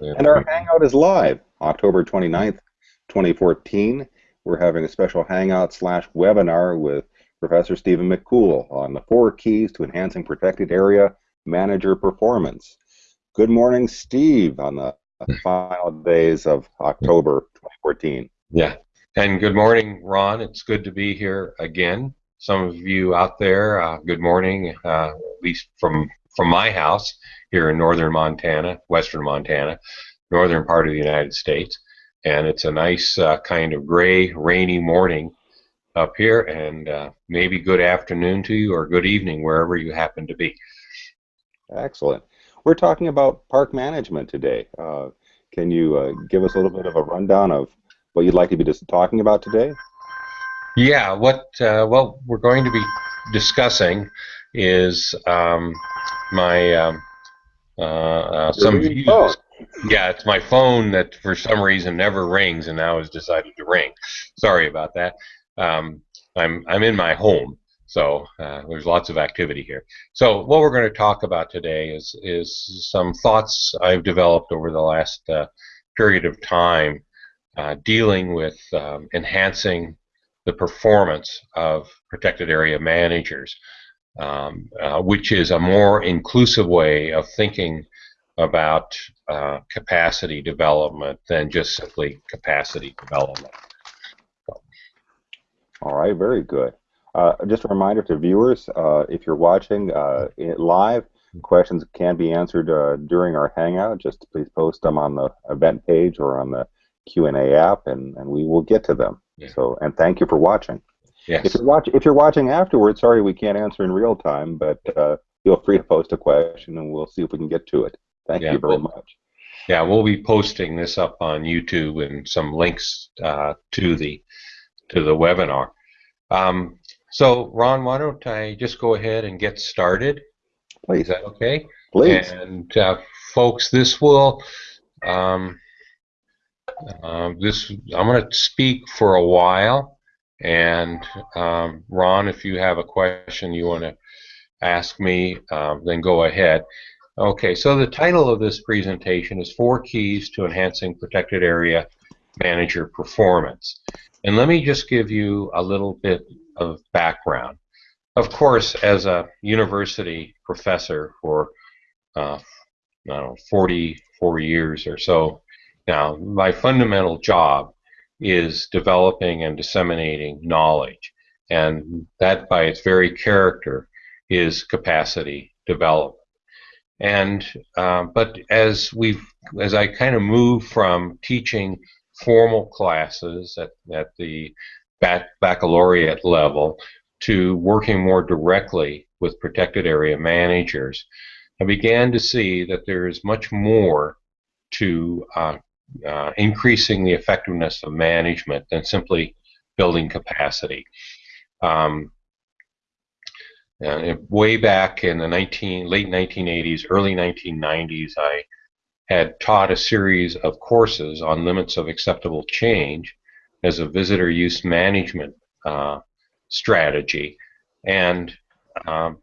And our Hangout is live, October 29th, 2014. We're having a special Hangout slash webinar with Professor Stephen McCool on the four keys to enhancing protected area manager performance. Good morning, Steve, on the final days of October 2014. Yeah, and good morning, Ron. It's good to be here again. Some of you out there, uh, good morning, uh, at least from from my house here in northern Montana, western Montana, northern part of the United States. And it's a nice uh, kind of gray, rainy morning up here, and uh, maybe good afternoon to you or good evening wherever you happen to be. Excellent. We're talking about park management today. Uh, can you uh, give us a little bit of a rundown of what you'd like to be just talking about today? Yeah, what uh, what we're going to be discussing is um, my um, uh, uh, some views. Phone. Yeah, it's my phone that for some reason never rings and now has decided to ring. Sorry about that. Um, I'm I'm in my home, so uh, there's lots of activity here. So what we're going to talk about today is is some thoughts I've developed over the last uh, period of time uh, dealing with um, enhancing the performance of protected area managers um, uh, which is a more inclusive way of thinking about uh, capacity development than just simply capacity development. All right, very good. Uh, just a reminder to viewers, uh, if you're watching uh, live, questions can be answered uh, during our Hangout. Just please post them on the event page or on the Q&A app, and, and we will get to them. Yeah. So, and thank you for watching. Yes. If you're watch if you're watching afterwards, sorry we can't answer in real time, but uh, feel free to post a question and we'll see if we can get to it. Thank yeah, you very we'll, much. Yeah, we'll be posting this up on YouTube and some links uh, to the to the webinar. Um, so, Ron, why don't I just go ahead and get started? Please. Is that okay? Please. And uh, folks, this will um, uh, this I'm going to speak for a while. And um, Ron, if you have a question you want to ask me, um, then go ahead. Okay, so the title of this presentation is Four Keys to Enhancing Protected Area Manager Performance. And let me just give you a little bit of background. Of course, as a university professor for uh, I don't know, 44 years or so now, my fundamental job is developing and disseminating knowledge. And that, by its very character, is capacity development. And uh, but as we've as I kind of move from teaching formal classes at, at the bac baccalaureate level to working more directly with protected area managers, I began to see that there is much more to uh, uh, increasing the effectiveness of management than simply building capacity. Um, way back in the 19, late 1980s, early 1990s, I had taught a series of courses on limits of acceptable change as a visitor use management uh, strategy. And um,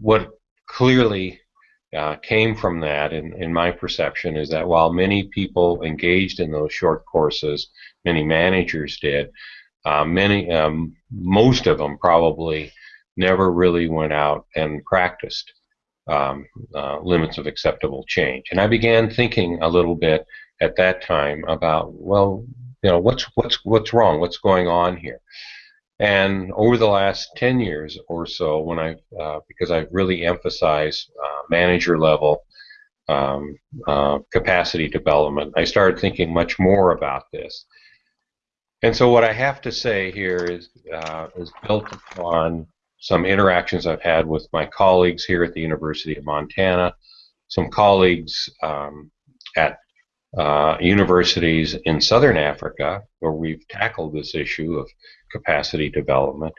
what clearly uh, came from that, in, in my perception, is that while many people engaged in those short courses, many managers did, uh, many, um, most of them probably never really went out and practiced um, uh, limits of acceptable change. And I began thinking a little bit at that time about, well, you know, what's what's what's wrong? What's going on here? And over the last 10 years or so, when I, uh, because I've really emphasized uh, manager level um, uh, capacity development, I started thinking much more about this. And so what I have to say here is, uh, is built upon some interactions I've had with my colleagues here at the University of Montana, some colleagues um, at uh, universities in southern Africa where we've tackled this issue of capacity development,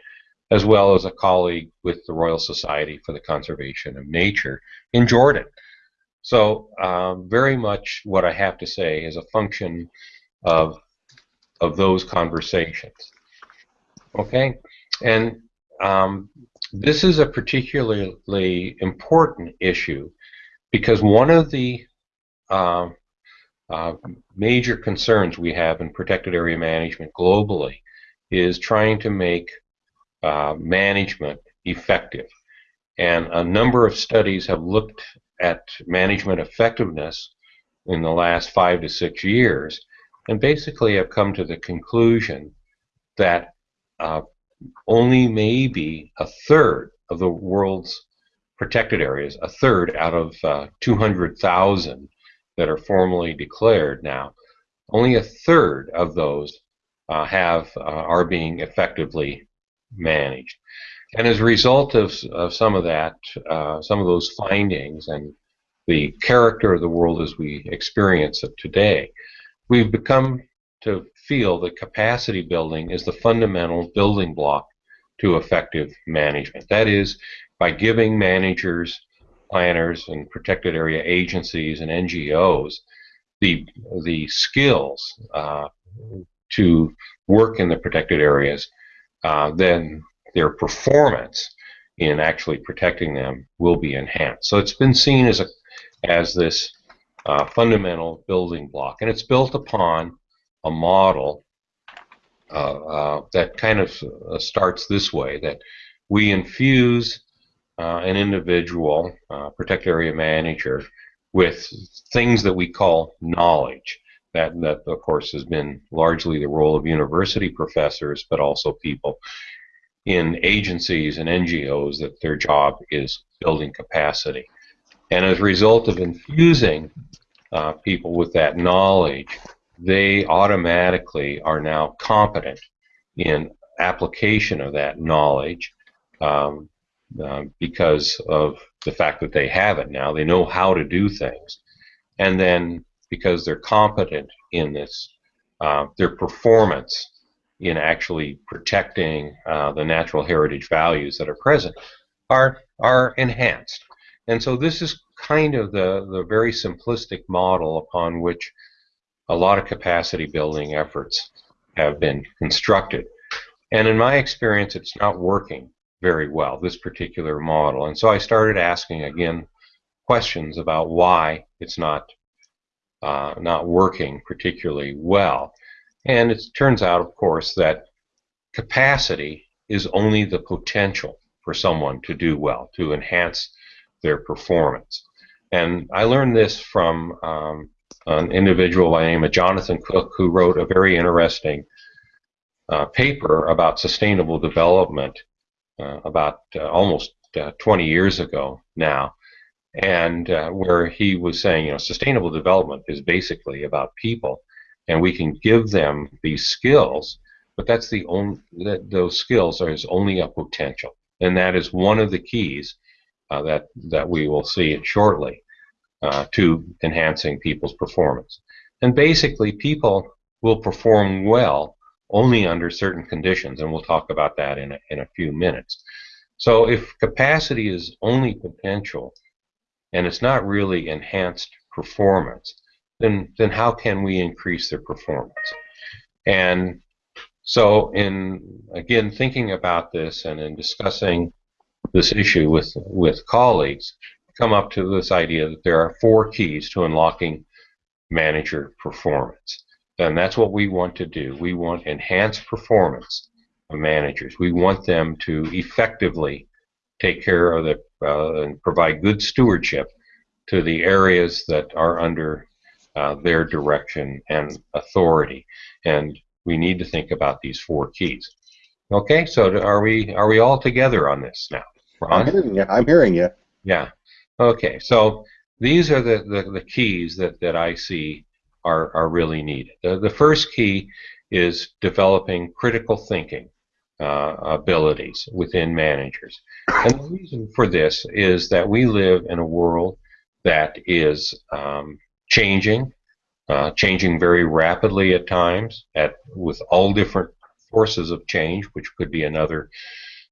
as well as a colleague with the Royal Society for the Conservation of Nature in Jordan. So um, very much what I have to say is a function of of those conversations. Okay, and um, this is a particularly important issue because one of the uh, uh, major concerns we have in protected area management globally is trying to make uh, management effective. And a number of studies have looked at management effectiveness in the last five to six years and basically have come to the conclusion that uh, only maybe a third of the world's protected areas, a third out of uh, 200,000 that are formally declared now, only a third of those uh, have uh, are being effectively managed. And as a result of, of some of that, uh, some of those findings and the character of the world as we experience it today, we've become to feel that capacity building is the fundamental building block to effective management. That is, by giving managers, planners, and protected area agencies and NGOs the the skills uh, to work in the protected areas, uh, then their performance in actually protecting them will be enhanced. So it's been seen as a as this uh, fundamental building block, and it's built upon a model uh, uh, that kind of uh, starts this way: that we infuse uh, an individual, uh, protect area manager, with things that we call knowledge. That, that of course has been largely the role of university professors, but also people in agencies and NGOs that their job is building capacity. And as a result of infusing uh, people with that knowledge, they automatically are now competent in application of that knowledge um, uh, because of the fact that they have it now. They know how to do things. And then because they're competent in this, uh, their performance in actually protecting uh, the natural heritage values that are present are are enhanced. And so this is kind of the, the very simplistic model upon which a lot of capacity building efforts have been constructed. And in my experience, it's not working very well, this particular model. And so I started asking again questions about why it's not uh, not working particularly well. And it turns out, of course, that capacity is only the potential for someone to do well, to enhance their performance. And I learned this from um, an individual by the name of Jonathan Cook, who wrote a very interesting uh, paper about sustainable development uh, about uh, almost uh, 20 years ago now, and uh, where he was saying, you know, sustainable development is basically about people and we can give them these skills, but that's the only that those skills are only a potential, and that is one of the keys uh, that that we will see shortly uh, to enhancing people's performance. And basically, people will perform well only under certain conditions, and we'll talk about that in a, in a few minutes. So, if capacity is only potential, and it's not really enhanced performance, then then how can we increase their performance? And so, in again thinking about this and in discussing this issue with with colleagues, come up to this idea that there are four keys to unlocking manager performance. And that's what we want to do. We want enhanced performance of managers. We want them to effectively take care of the uh, and provide good stewardship to the areas that are under uh, their direction and authority. And we need to think about these four keys. Okay, so are we are we all together on this now? Ron? I'm hearing you. I'm hearing you. Yeah. Okay, so these are the, the, the keys that, that I see are, are really needed. The, the first key is developing critical thinking uh, abilities within managers. And the reason for this is that we live in a world that is um, changing, uh, changing very rapidly at times, at with all different forces of change, which could be another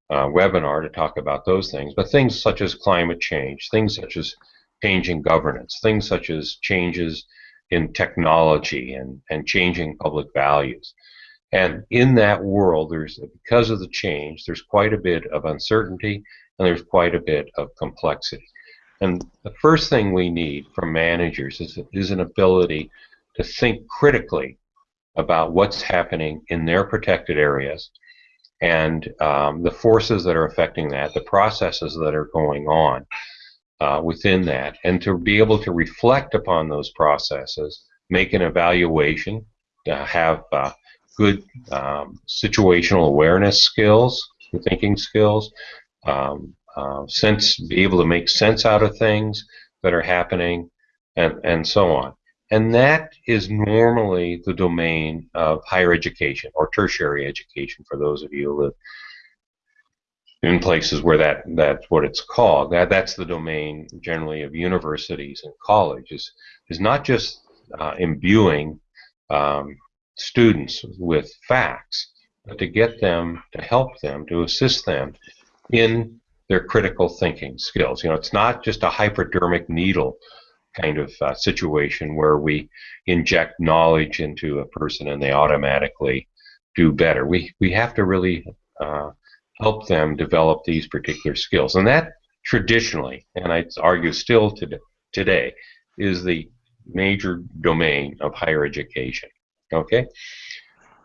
uh, webinar to talk about those things. But things such as climate change, things such as changing governance, things such as changes in technology and, and changing public values. And in that world, there's because of the change, there's quite a bit of uncertainty and there's quite a bit of complexity. And the first thing we need from managers is, is an ability to think critically about what's happening in their protected areas and um, the forces that are affecting that, the processes that are going on uh, within that, and to be able to reflect upon those processes, make an evaluation, uh, have uh, good um, situational awareness skills, thinking skills, um, uh, sense, be able to make sense out of things that are happening, and, and so on. And that is normally the domain of higher education or tertiary education for those of you who live in places where that that's what it's called. That that's the domain generally of universities and colleges is not just uh, imbuing um, students with facts, but to get them to help them to assist them in their critical thinking skills. You know, it's not just a hypodermic needle kind of uh, situation where we inject knowledge into a person and they automatically do better. We we have to really uh, help them develop these particular skills, and that traditionally, and I'd argue still today, today, is the major domain of higher education. Okay,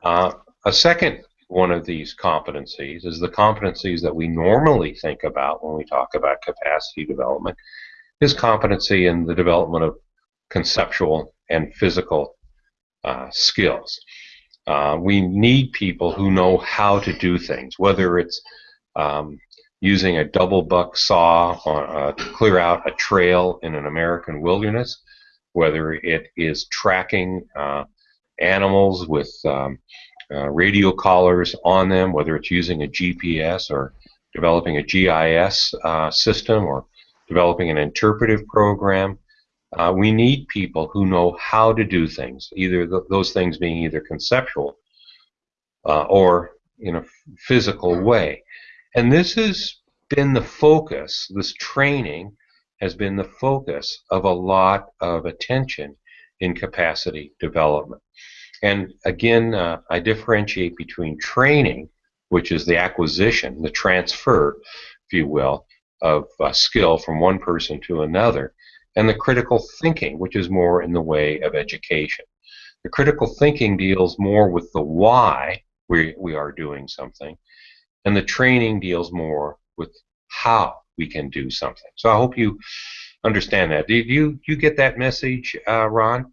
uh, a second one of these competencies is the competencies that we normally think about when we talk about capacity development, his competency in the development of conceptual and physical uh, skills. Uh, we need people who know how to do things, whether it's um, using a double buck saw on, uh, to clear out a trail in an American wilderness, whether it is tracking uh, animals with um, uh, radio collars on them, whether it's using a GPS or developing a GIS uh, system or developing an interpretive program. Uh, we need people who know how to do things, either th those things being either conceptual uh, or in a physical way. And this has been the focus, this training has been the focus of a lot of attention in capacity development. And again, uh, I differentiate between training, which is the acquisition, the transfer, if you will, of uh, skill from one person to another, and the critical thinking, which is more in the way of education. The critical thinking deals more with the why we, we are doing something, and the training deals more with how we can do something. So I hope you understand that. Did you you get that message, uh, Ron?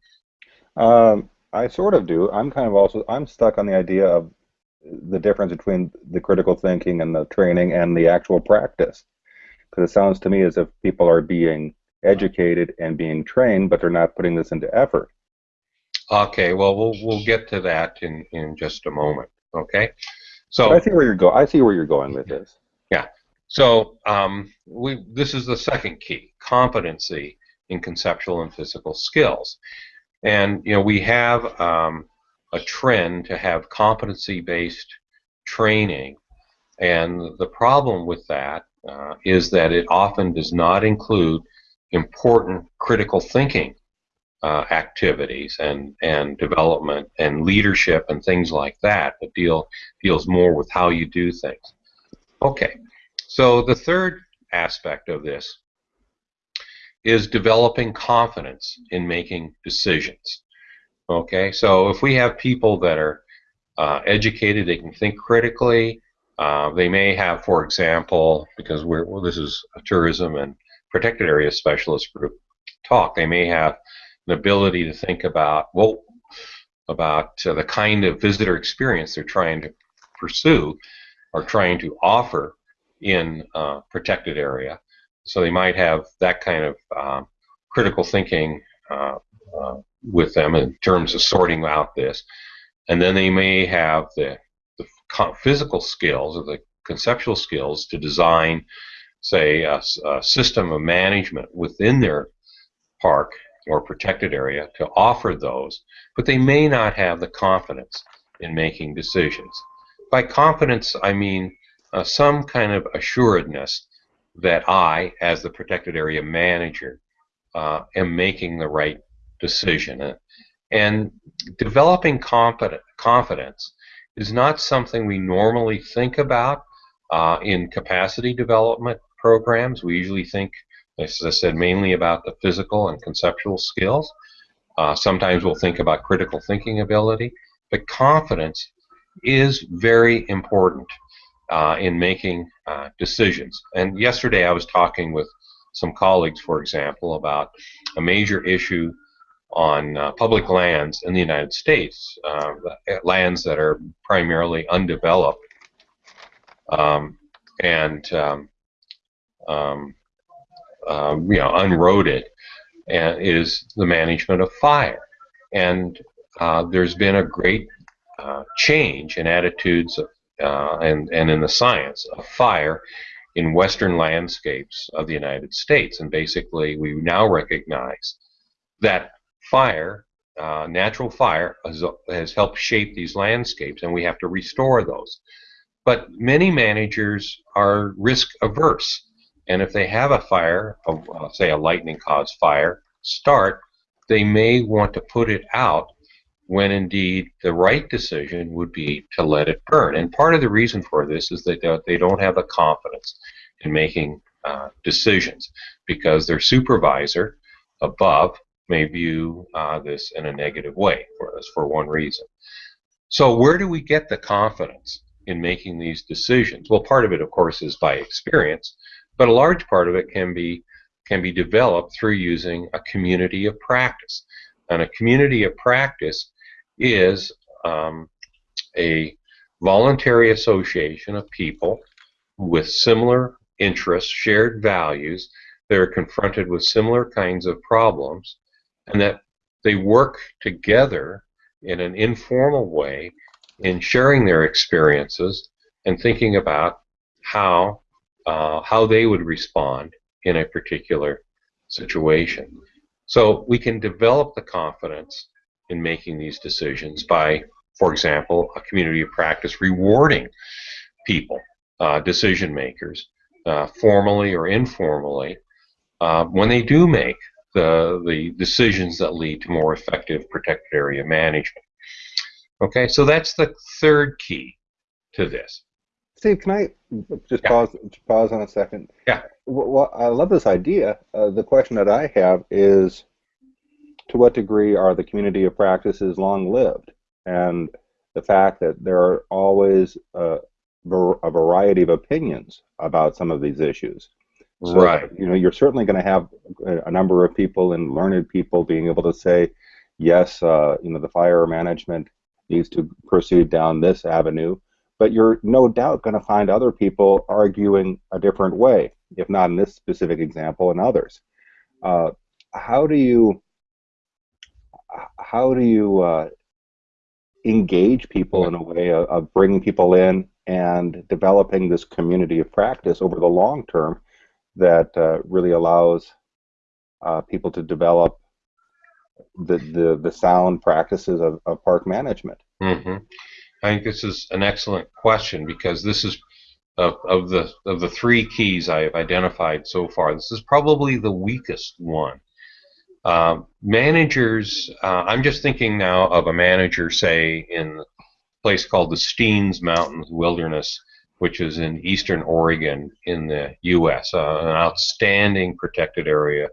Um, I sort of do. I'm kind of also I'm stuck on the idea of the difference between the critical thinking and the training and the actual practice. Because it sounds to me as if people are being educated and being trained, but they're not putting this into effort. Okay, well, we'll we'll get to that in in just a moment. Okay, so but I see where you're going. I see where you're going with this. Yeah. So um, we this is the second key: competency in conceptual and physical skills. And you know we have um, a trend to have competency-based training, and the problem with that uh, is that it often does not include important critical thinking uh, activities and, and development and leadership and things like that that deal deals more with how you do things. Okay, so the third aspect of this is developing confidence in making decisions. Okay, so if we have people that are uh, educated, they can think critically, uh, they may have, for example, because we're, well, this is a tourism and protected area specialist group talk, they may have an ability to think about, well, about uh, the kind of visitor experience they're trying to pursue or trying to offer in a protected area. So they might have that kind of um, critical thinking uh, uh, with them in terms of sorting out this. And then they may have the physical skills or the conceptual skills to design, say, a, a system of management within their park or protected area to offer those, but they may not have the confidence in making decisions. By confidence, I mean uh, some kind of assuredness that I, as the protected area manager, uh, am making the right decision. And developing confidence is not something we normally think about uh, in capacity development programs. We usually think, as I said, mainly about the physical and conceptual skills. Uh, sometimes we'll think about critical thinking ability, but confidence is very important uh, in making uh, decisions. And yesterday I was talking with some colleagues, for example, about a major issue on uh, public lands in the United States, uh, lands that are primarily undeveloped um, and um, um, um you know unroaded, and is the management of fire. And uh, there's been a great uh, change in attitudes of, uh, and and in the science of fire in western landscapes of the United States. And basically, we now recognize that fire, uh, natural fire, has, has helped shape these landscapes, and we have to restore those. But many managers are risk averse. And if they have a fire, a, say a lightning caused fire, start, they may want to put it out when indeed the right decision would be to let it burn. And part of the reason for this is that they don't have the confidence in making uh, decisions because their supervisor above may view uh, this in a negative way for us for one reason. So where do we get the confidence in making these decisions? Well, part of it, of course, is by experience, but a large part of it can be can be developed through using a community of practice. And a community of practice is um, a voluntary association of people with similar interests, shared values, that are confronted with similar kinds of problems, and that they work together in an informal way in sharing their experiences and thinking about how uh, how they would respond in a particular situation. So we can develop the confidence in making these decisions by, for example, a community of practice rewarding people, uh, decision makers, uh, formally or informally, uh, when they do make the, the decisions that lead to more effective protected area management. Okay, so that's the third key to this. Steve, can I just yeah. pause pause on a second? Yeah. Well, I love this idea. Uh, the question that I have is, to what degree are the community of practices long lived? And the fact that there are always uh, a variety of opinions about some of these issues. So, right. You know, you're certainly going to have a number of people and learned people being able to say, yes, uh, you know, the fire management needs to proceed down this avenue, but you're no doubt going to find other people arguing a different way, if not in this specific example, in others. Uh, how do you how do you uh, engage people in a way of, of bringing people in and developing this community of practice over the long term that uh, really allows uh, people to develop the, the, the sound practices of, of park management? Mm-hmm. I think this is an excellent question because this is of, of the of the three keys I have identified so far. This is probably the weakest one. Uh, managers, uh, I'm just thinking now of a manager, say, in a place called the Steens Mountains Wilderness, which is in eastern Oregon in the U.S., uh, an outstanding protected area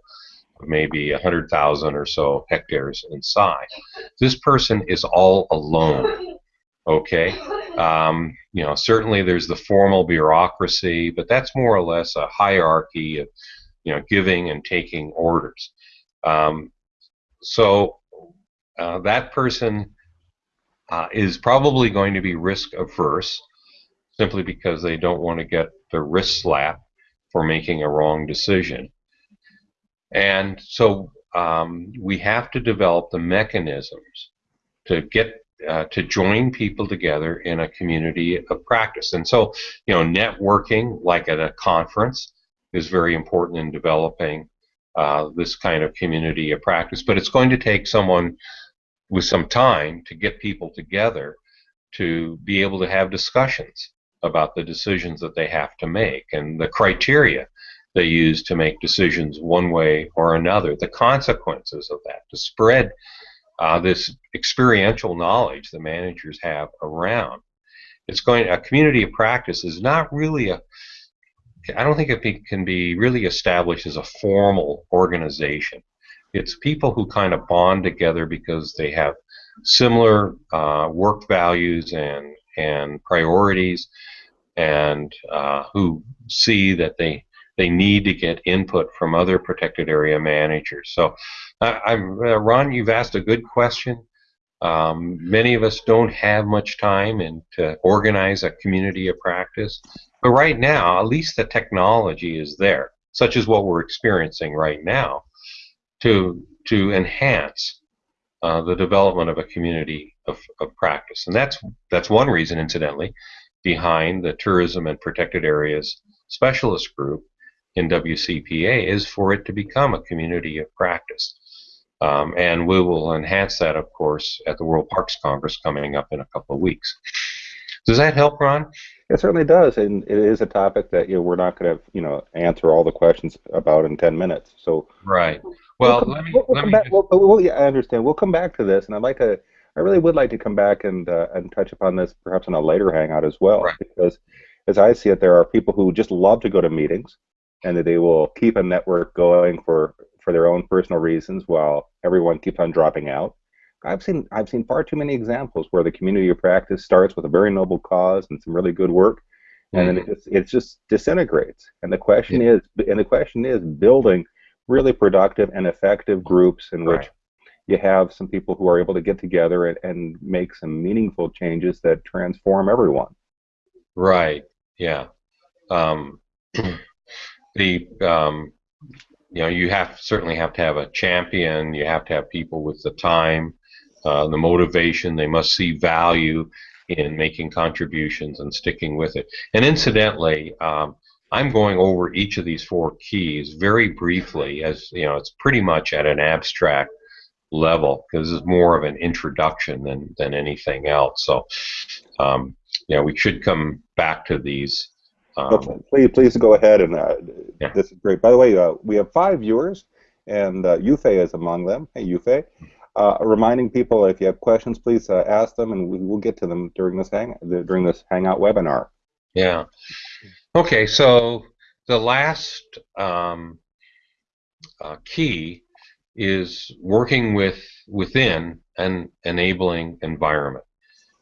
of maybe 100,000 or so hectares in size. This person is all alone. Okay, um, you know, certainly there's the formal bureaucracy, but that's more or less a hierarchy of, you know, giving and taking orders. Um, so uh, that person uh, is probably going to be risk averse simply because they don't want to get the wrist slap for making a wrong decision. And so um, we have to develop the mechanisms to get uh, to join people together in a community of practice. And so, you know, networking, like at a conference, is very important in developing uh, this kind of community of practice. But it's going to take someone with some time to get people together to be able to have discussions about the decisions that they have to make and the criteria they use to make decisions one way or another, the consequences of that, to spread uh, this experiential knowledge the managers have around. It's going a community of practice is not really a I don't think it can be really established as a formal organization. it's people who kind of bond together because they have similar uh, work values and and priorities, and uh, who see that they they need to get input from other protected area managers. So, I, I'm, uh, Ron, you've asked a good question. Um, many of us don't have much time and to organize a community of practice, but right now, at least the technology is there, such as what we're experiencing right now, to to enhance uh, the development of a community of, of practice. And that's that's one reason, incidentally, behind the tourism and protected areas specialist group in WCPA is for it to become a community of practice. Um, and we will enhance that, of course, at the World Parks Congress coming up in a couple of weeks. Does that help, Ron? It certainly does, and it is a topic that you know we're not going to you know answer all the questions about in ten minutes. So right. Well, we'll let me. We'll, let me back, we'll, we'll, yeah, I understand. We'll come back to this, and I'd like to. I really would like to come back and uh, and touch upon this perhaps in a later hangout as well, right. because as I see it, there are people who just love to go to meetings, and that they will keep a network going for for their own personal reasons while everyone keeps on dropping out. I've seen I've seen far too many examples where the community of practice starts with a very noble cause and some really good work, and mm-hmm. then it just, it just disintegrates. And the question yeah. is and the question is building really productive and effective groups in which right. you have some people who are able to get together and, and make some meaningful changes that transform everyone. Right. Yeah. Um, the um, you know you have certainly have to have a champion. You have to have people with the time, uh, the motivation. They must see value in making contributions and sticking with it. And incidentally, um, I'm going over each of these four keys very briefly, as you know, it's pretty much at an abstract level because it's more of an introduction than than anything else. So, um, yeah, we should come back to these. Um, okay, please, please go ahead and uh, yeah. this is great. By the way, uh, we have five viewers, and uh, Yufei is among them. Hey, Yufei. Uh, reminding people if you have questions, please uh, ask them, and we will get to them during this hang during this Hangout webinar. Yeah. Okay, so the last um, uh, key is working with within an enabling environment.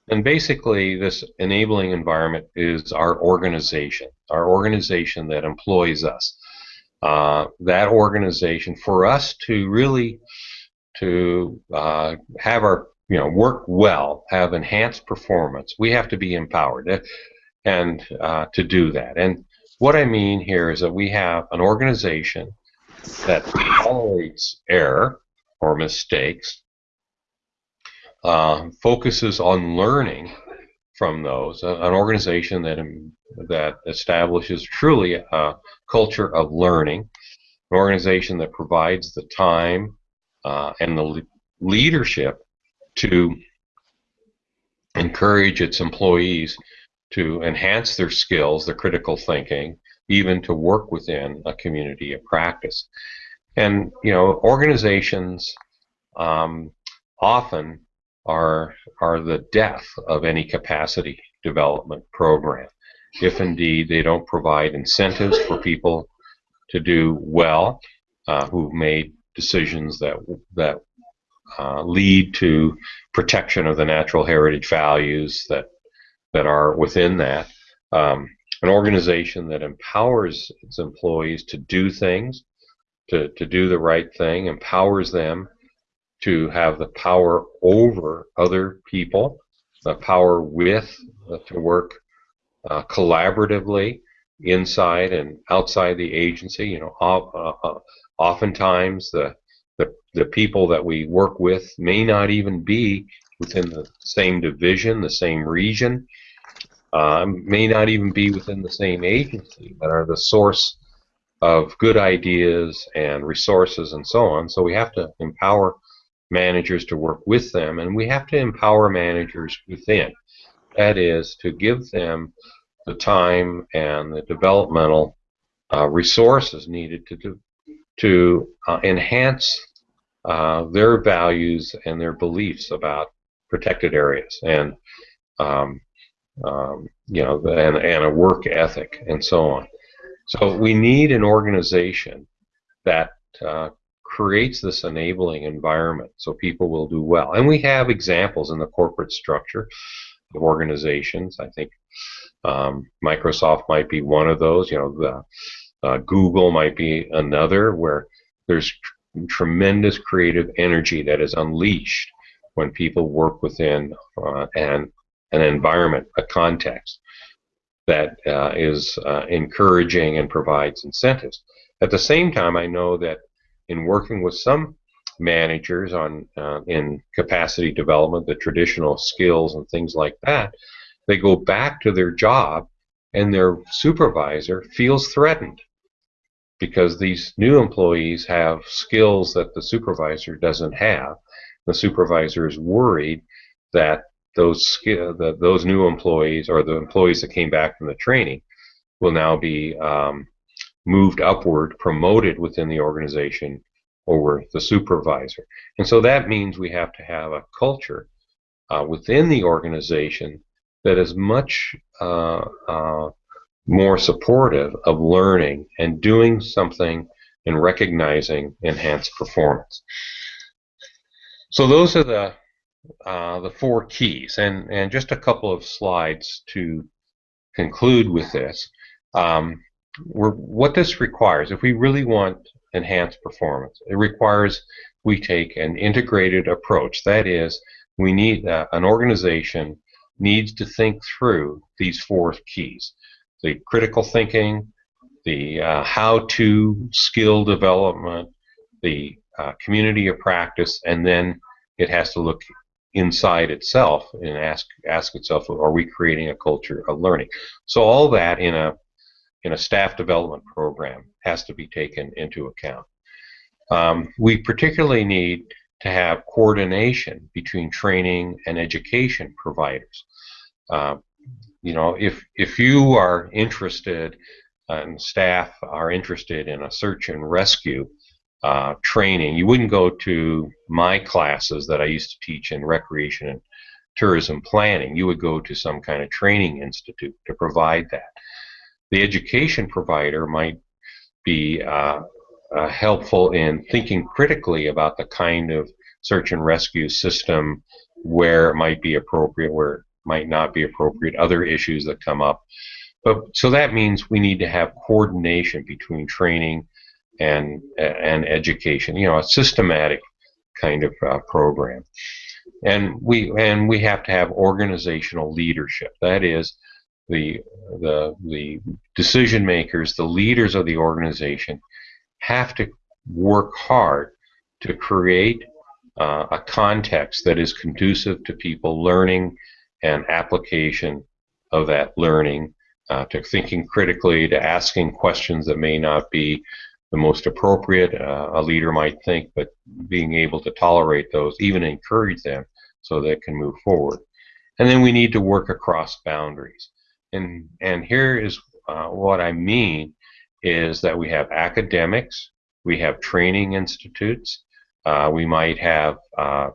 And basically, this enabling environment is our organization, our organization that employs us. Uh, that organization, for us to really to uh, have our you know work well, have enhanced performance, we have to be empowered and uh, to do that. And what I mean here is that we have an organization that tolerates error or mistakes, uh, focuses on learning from those, an organization that um, that establishes truly a culture of learning, an organization that provides the time uh, and the le leadership to encourage its employees to enhance their skills, their critical thinking, even to work within a community of practice. And you know, organizations um, often are are the death of any capacity development program, if indeed they don't provide incentives for people to do well, uh, who've made decisions that that uh, lead to protection of the natural heritage values that that are within that. Um, an organization that empowers its employees to do things, to, to do the right thing, empowers them to have the power over other people, the power with, uh, to work uh, collaboratively inside and outside the agency. You know, uh, uh, oftentimes the, the the people that we work with may not even be within the same division, the same region, uh, may not even be within the same agency, but are the source of good ideas and resources and so on. So we have to empower managers to work with them, and we have to empower managers within. That is, to give them the time and the developmental uh, resources needed to to uh, enhance uh, their values and their beliefs about protected areas. And um, um, you know, and, and a work ethic and so on. So we need an organization that uh, creates this enabling environment so people will do well. And we have examples in the corporate structure of organizations. I think um, Microsoft might be one of those. You know, the, uh, Google might be another where there's tr- tremendous creative energy that is unleashed when people work within uh, an an environment, a context that uh, is uh, encouraging and provides incentives. At the same time, I know that in working with some managers on uh, in capacity development, the traditional skills and things like that, they go back to their job and their supervisor feels threatened because these new employees have skills that the supervisor doesn't have. The supervisor is worried that those that those new employees or the employees that came back from the training will now be um, moved upward, promoted within the organization over the supervisor. And so that means we have to have a culture uh, within the organization that is much uh, uh, more supportive of learning and doing something and recognizing enhanced performance. So those are the uh, the four keys, and and just a couple of slides to conclude with this. Um, what this requires, if we really want enhanced performance, it requires we take an integrated approach. That is, we need uh, an organization needs to think through these four keys: the critical thinking, the uh, how-to skill development, the uh, community of practice, and then it has to look inside itself and ask ask itself, are we creating a culture of learning? So all that in a in a staff development program has to be taken into account. Um, we particularly need to have coordination between training and education providers. Uh, you know, if if you are interested and staff are interested in a search and rescue uh, training. You wouldn't go to my classes that I used to teach in recreation and tourism planning. You would go to some kind of training institute to provide that. The education provider might be uh, uh, helpful in thinking critically about the kind of search and rescue system where it might be appropriate, where it might not be appropriate, other issues that come up. But so that means we need to have coordination between training and and education. You know, a systematic kind of uh, program. And we and we have to have organizational leadership. That is, the the the decision makers, the leaders of the organization, have to work hard to create uh, a context that is conducive to people learning and application of that learning, uh, to thinking critically, to asking questions that may not be the most appropriate uh, a leader might think, but being able to tolerate those, even encourage them so they can move forward. And then we need to work across boundaries. And, and here is uh, what I mean is that we have academics, we have training institutes, uh, we might have uh,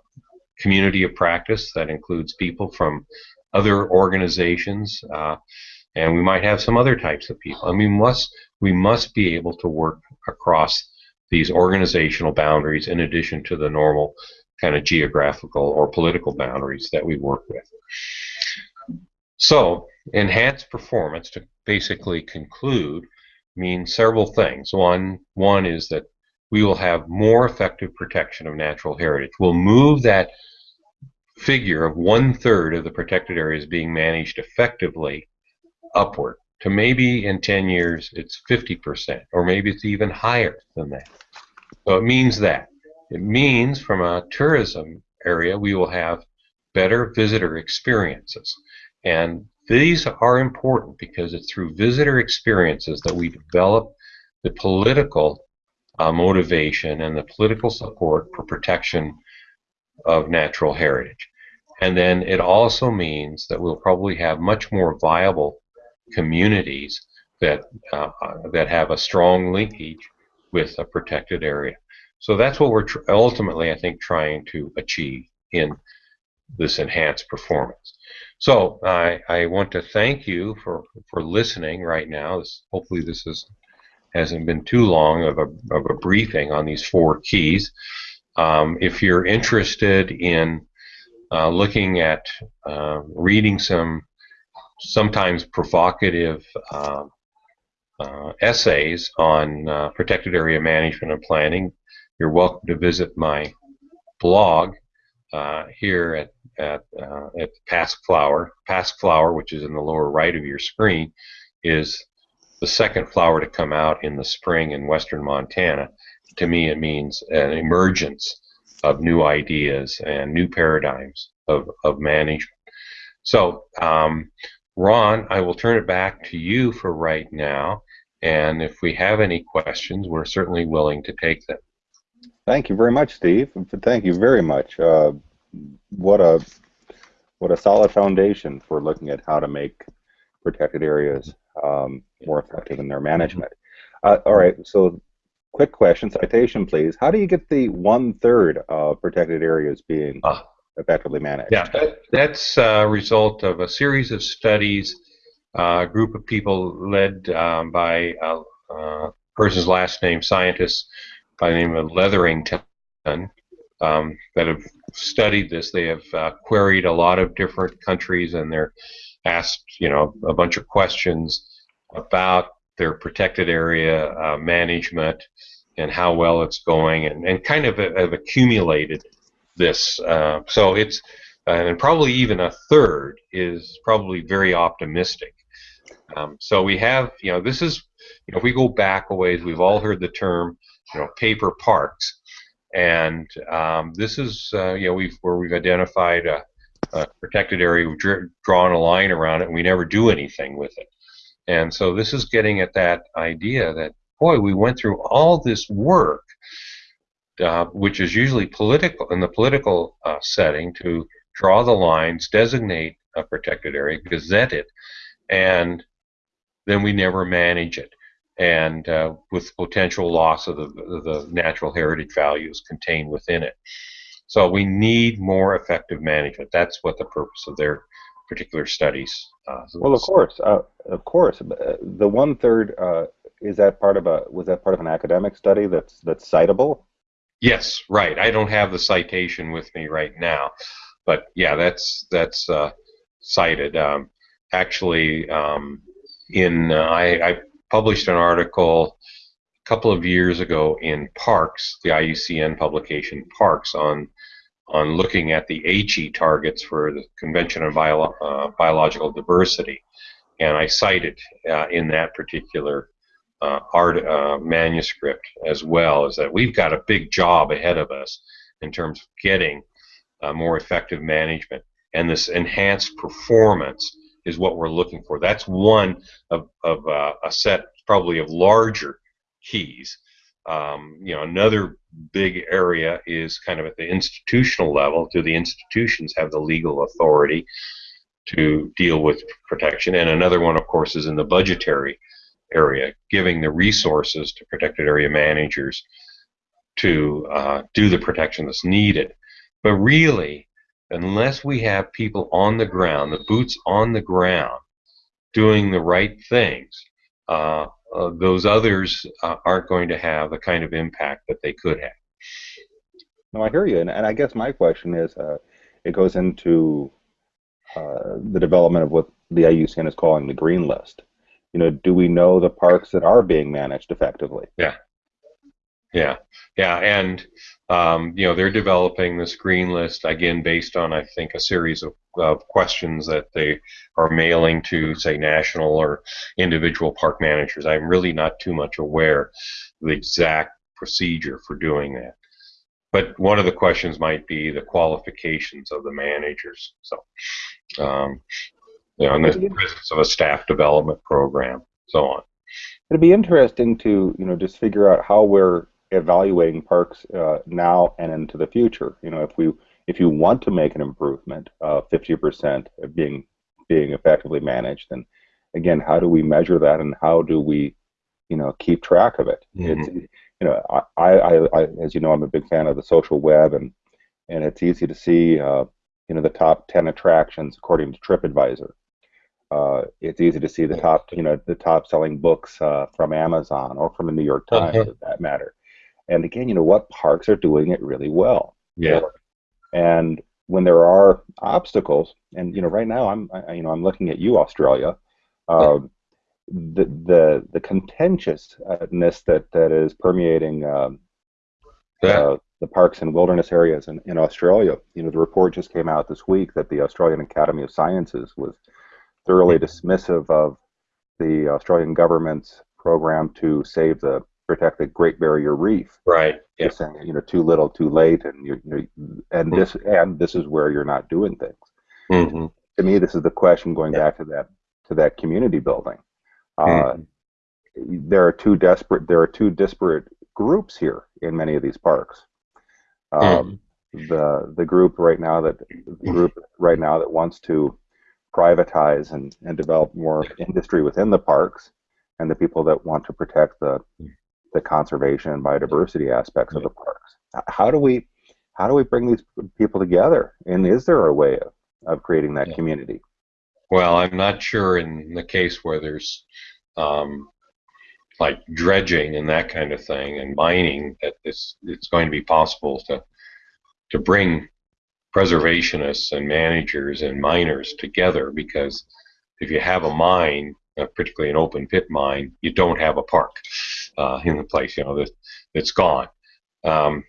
community of practice that includes people from other organizations, uh, and we might have some other types of people. I mean, must we must be able to work across these organizational boundaries in addition to the normal kind of geographical or political boundaries that we work with. So, enhanced performance, to basically conclude, means several things. One, one is that we will have more effective protection of natural heritage. We'll move that figure of one third of the protected areas being managed effectively upward to maybe in 10 years it's 50%, or maybe it's even higher than that. So it means that. It means from a tourism area we will have better visitor experiences. And these are important because it's through visitor experiences that we develop the political uh, motivation and the political support for protection of natural heritage. And then it also means that we'll probably have much more viable communities that uh, that have a strong linkage with a protected area. So that's what we're ultimately, I think, trying to achieve in this enhanced performance. So I, I want to thank you for, for listening right now. This, hopefully this is hasn't been too long of a, of a briefing on these four keys. Um, if you're interested in uh, looking at uh, reading some sometimes provocative uh, uh essays on uh, protected area management and planning, you're welcome to visit my blog uh, here at at, at Pasque-Flower. Pasque Flower, which is in the lower right of your screen, is the second flower to come out in the spring in western Montana. To me, it means an emergence of new ideas and new paradigms of, of management. So, um, Ron, I will turn it back to you for right now. And if we have any questions, we're certainly willing to take them. Thank you very much, Steve. Thank you very much. Uh, what a what a solid foundation for looking at how to make protected areas um, more effective in their management. Uh, all right, so quick question, citation please. How do you get the one-third of protected areas being uh, effectively managed? Yeah, that, that's a result of a series of studies, uh, a group of people led um, by a, a, person's last name, scientists by the name of Leverington, um, that have studied this. They have uh, queried a lot of different countries and they're asked, you know, a bunch of questions about their protected area uh, management and how well it's going, and, and kind of have accumulated this. Uh, so it's uh, and probably even a third is probably very optimistic. Um, so we have, you know, this is, you know, if we go back a ways, we've all heard the term, you know, paper parks, and um, this is, uh, you know, we've where we've identified a, a protected area, we've drawn a line around it, and we never do anything with it. And so this is getting at that idea that, boy, we went through all this work, uh, which is usually political in the political uh, setting, to draw the lines, designate a protected area, gazette it, and then we never manage it, and uh, with potential loss of the, the natural heritage values contained within it. So we need more effective management. That's what the purpose of their particular studies. Uh, well, of course, uh, of course. Uh, the one third uh, is that part of a was that part of an academic study that's that's citable? Yes, right. I don't have the citation with me right now, but yeah, that's that's uh, cited. Um, actually, um, in uh, I, I published an article a couple of years ago in Parks, the IUCN publication Parks on on looking at the Aichi targets for the Convention on Bio uh, Biological Diversity. And I cited uh, in that particular uh, art uh, manuscript as well is that we've got a big job ahead of us in terms of getting uh, more effective management. And this enhanced performance is what we're looking for. That's one of, of uh, a set probably of larger keys um, you know, another big area is kind of at the institutional level. Do the institutions have the legal authority to deal with protection? And another one, of course, is in the budgetary area, giving the resources to protected area managers to uh, do the protection that's needed. But really, unless we have people on the ground, the boots on the ground, doing the right things, uh, uh, those others uh, aren't going to have the kind of impact that they could have. No, I hear you, and, and I guess my question is, uh, it goes into uh, the development of what the IUCN is calling the green list. You know, do we know the parks that are being managed effectively? Yeah, yeah, yeah, and um, you know they're developing this green list again based on I think a series of, of questions that they are mailing to say national or individual park managers. I'm really not too much aware of the exact procedure for doing that. But one of the questions might be the qualifications of the managers. So, um, you know, in the presence of a staff development program, so on. It'd be interesting to you know just figure out how we're evaluating parks uh, now and into the future. You know, if we if you want to make an improvement, uh, 50% being being effectively managed, then again, how do we measure that, and how do we, you know, keep track of it? Mm-hmm. It's you know, I, I, I, as you know, I'm a big fan of the social web, and and it's easy to see, uh, you know, the top 10 attractions according to TripAdvisor. Uh, it's easy to see the top, you know, the top selling books uh, from Amazon or from the New York Times, uh-huh. for that matter. And again, you know, what parks are doing it really well? Yeah. And when there are obstacles, and you know, right now I'm, I, you know, I'm looking at you, Australia. Um, the the the contentiousness that that is permeating um, yeah. uh, the parks and wilderness areas in, in Australia. You know, the report just came out this week that the Australian Academy of Sciences was thoroughly dismissive of the Australian government's program to save the protect the Great Barrier Reef. Right. Yeah. Saying, you know, too little, too late, and you, you and mm-hmm. this and this is where you're not doing things. Mm-hmm. To me, this is the question going yeah. back to that to that community building. Uh, mm-hmm. There are two desperate. There are two disparate groups here in many of these parks. Um, mm. The the group right now that the group right now that wants to privatize and, and develop more industry within the parks, and the people that want to protect the the conservation and biodiversity aspects of the parks. How do we how do we bring these people together? And is there a way of, of creating that yeah. community? Well, I'm not sure in the case where there's um, like dredging and that kind of thing and mining that it's it's going to be possible to to bring preservationists and managers and miners together because if you have a mine, uh, particularly an open pit mine, you don't have a park uh, in the place. You know that it's gone. Um,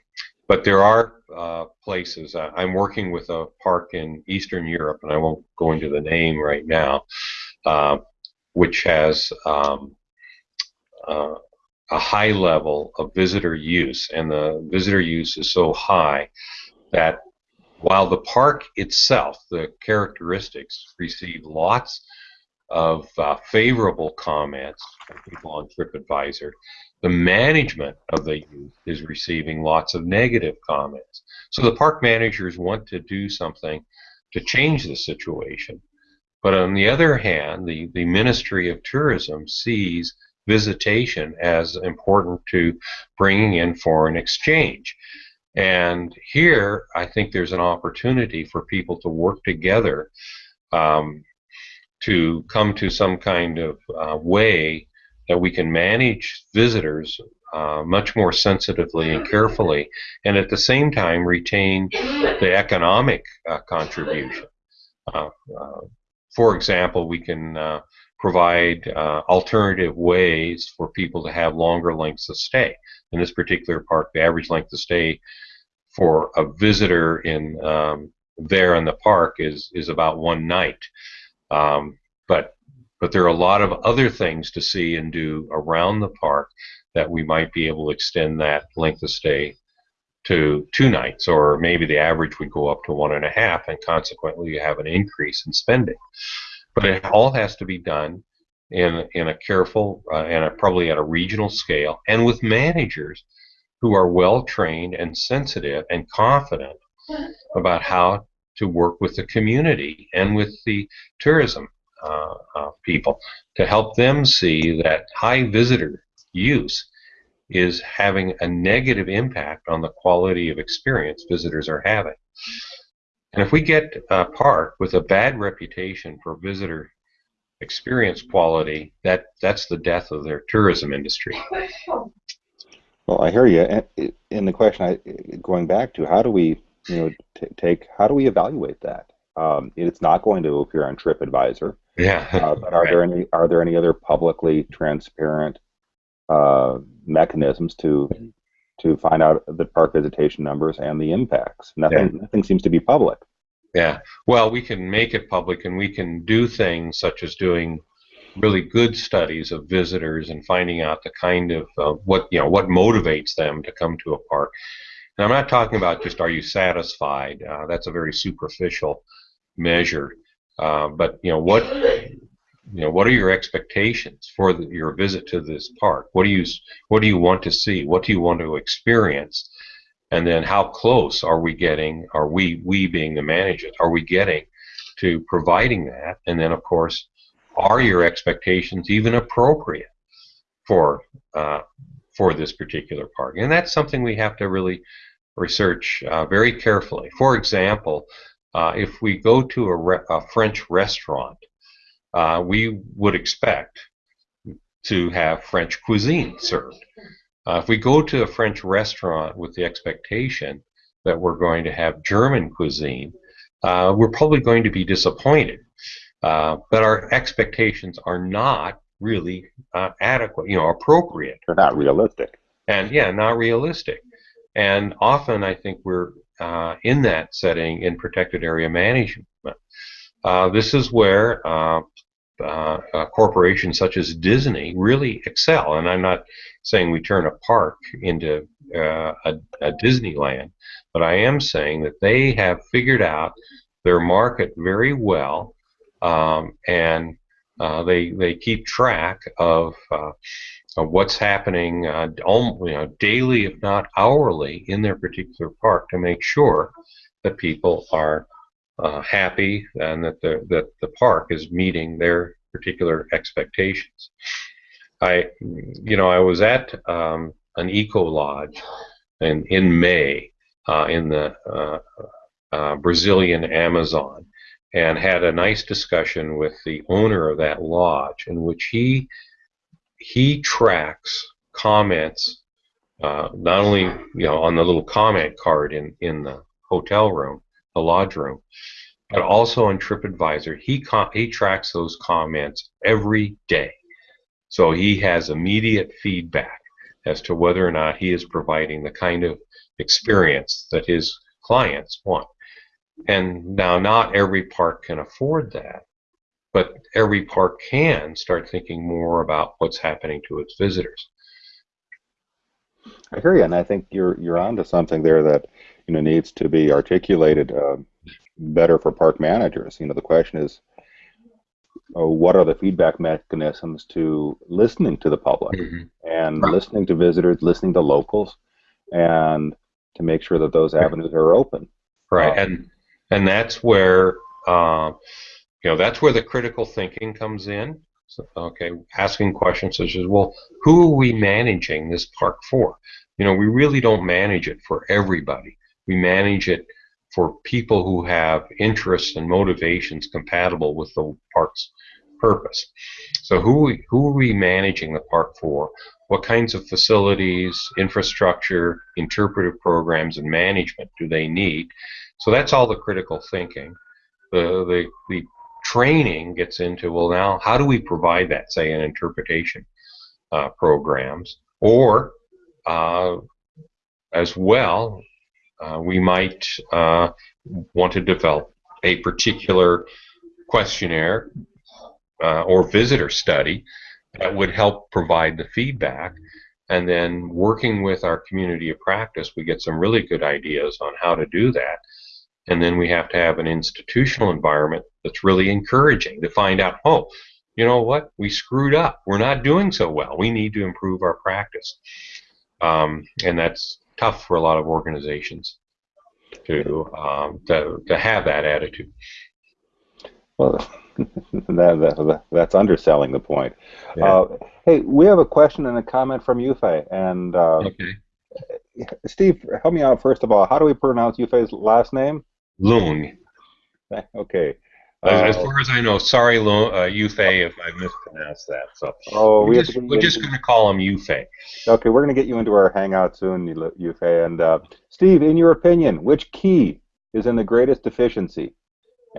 but there are uh, places. Uh, I'm working with a park in Eastern Europe, and I won't go into the name right now, uh, which has um, uh, a high level of visitor use, and the visitor use is so high that while the park itself, the characteristics, receive lots of uh, favorable comments from people on TripAdvisor, the management of the youth is receiving lots of negative comments. So the park managers want to do something to change the situation. But on the other hand, the, the Ministry of Tourism sees visitation as important to bringing in foreign exchange. And here, I think there's an opportunity for people to work together um, to come to some kind of uh, way that we can manage visitors uh, much more sensitively and carefully, and at the same time retain the economic uh, contribution. Uh, uh, for example, we can uh, provide alternative ways for people to have longer lengths of stay. In this particular park, the average length of stay for a visitor in um, there in the park is is about one night. Um, but but there are a lot of other things to see and do around the park that we might be able to extend that length of stay to two nights, or maybe the average would go up to one and a half, and consequently you have an increase in spending. But it all has to be done in in a careful uh, and a, probably at a regional scale, and with managers who are well trained and sensitive and confident about how to work with the community and with the tourism uh, uh, people to help them see that high visitor use is having a negative impact on the quality of experience visitors are having. And if we get a park with a bad reputation for visitor experience quality, that that's the death of their tourism industry. Well, I hear you. In the question, I, going back to how do we, you know, take how do we evaluate that? Um, it's not going to appear on TripAdvisor. Yeah. uh, but are right. there any are there any other publicly transparent uh, mechanisms to to find out the park visitation numbers and the impacts? Nothing yeah. nothing seems to be public. Yeah. Well, we can make it public, and we can do things such as doing really good studies of visitors and finding out the kind of uh, what you know what motivates them to come to a park. And I'm not talking about just are you satisfied? Uh, that's a very superficial measure. Uh, but you know what you know what are your expectations for the, your visit to this park? What do you what do you want to see? What do you want to experience? And then how close are we getting? Are we we being the managers? Are we getting to providing that? And then of course are your expectations even appropriate for uh, for this particular park? And that's something we have to really research uh, very carefully. For example, uh, if we go to a, re- a, French restaurant uh, we would expect to have French cuisine served. Uh, if we go to a French restaurant with the expectation that we're going to have German cuisine, uh, we're probably going to be disappointed. Uh, but our expectations are not really uh, adequate, you know, appropriate. They're not realistic. And yeah, not realistic. And often I think we're uh, in that setting in protected area management. Uh, this is where uh, uh, corporations such as Disney really excel. And I'm not saying we turn a park into uh, a, a Disneyland, but I am saying that they have figured out their market very well, um, and uh, they they keep track of, uh, of what's happening uh, you know, daily, if not hourly, in their particular park to make sure that people are uh, happy and that the that the park is meeting their particular expectations. I, you know, I was at um, an eco lodge in in May uh, in the Brazilian Amazon and had a nice discussion with the owner of that lodge in which he he tracks comments uh, not only you know on the little comment card in in the hotel room, the lodge room, but also on TripAdvisor. He he tracks those comments every day, so he has immediate feedback as to whether or not he is providing the kind of experience that his clients want. And now, not every park can afford that, but every park can start thinking more about what's happening to its visitors. I hear you, and I think you're you're onto something there that you know needs to be articulated uh, better for park managers. You know, the question is, uh, what are the feedback mechanisms to listening to the public mm-hmm. and right. listening to visitors, listening to locals, and to make sure that those avenues are open. Right, uh, and and that's where uh, you know that's where the critical thinking comes in. So, okay, asking questions such as, well, who are we managing this park for? You know, we really don't manage it for everybody. We manage it for people who have interests and motivations compatible with the park's purpose. So who who are we managing the park for? What kinds of facilities, infrastructure, interpretive programs, and management do they need? So that's all the critical thinking. The, the, the training gets into, well, now, how do we provide that, say, in interpretation uh, programs? Or, uh, as well, uh, we might uh, want to develop a particular questionnaire uh, or visitor study that would help provide the feedback. And then working with our community of practice, we get some really good ideas on how to do that. And then we have to have an institutional environment that's really encouraging to find out, oh, you know what, we screwed up. We're not doing so well. We need to improve our practice. Um, and that's tough for a lot of organizations to, um, to, to have that attitude. Well, that, that, that's underselling the point. Yeah. Uh, hey, we have a question and a comment from Yu-Fai, and uh, okay. Steve, help me out first of all. How do we pronounce Yu-Fai's last name? Leung. Okay. As, uh, far as I know, sorry, Lo, uh, Yu-Fai, if I mispronounced that. So oh, we are just, we're just going to call him Yu-Fai. Okay, we're going to get you into our hangout soon, Yu-Fai. And uh, Steve, in your opinion, which key is in the greatest deficiency?